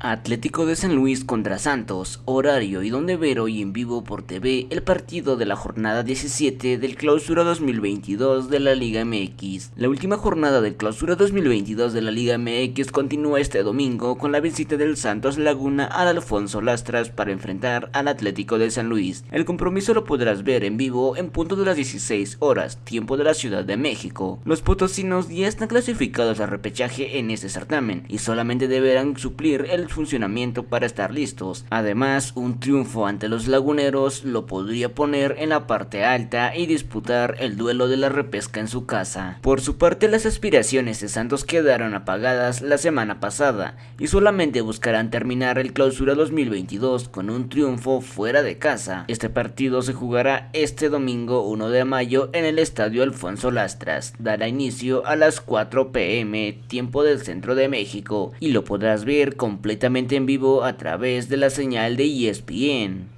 Atlético de San Luis contra Santos, horario y donde ver hoy en vivo por TV el partido de la jornada 17 del clausura 2022 de la Liga MX. La última jornada del clausura 2022 de la Liga MX continúa este domingo con la visita del Santos Laguna al Alfonso Lastras para enfrentar al Atlético de San Luis. El compromiso lo podrás ver en vivo en punto de las 16 horas, tiempo de la Ciudad de México. Los potosinos ya están clasificados al repechaje en este certamen y solamente deberán suplir el funcionamiento para estar listos. Además, un triunfo ante los laguneros lo podría poner en la parte alta y disputar el duelo de la repesca en su casa. Por su parte, las aspiraciones de Santos quedaron apagadas la semana pasada y solamente buscarán terminar el clausura 2022 con un triunfo fuera de casa. Este partido se jugará este domingo 1 de mayo en el estadio Alfonso Lastras. Dará inicio a las 4 pm, tiempo del centro de México, y lo podrás ver completamente en vivo a través de la señal de ESPN.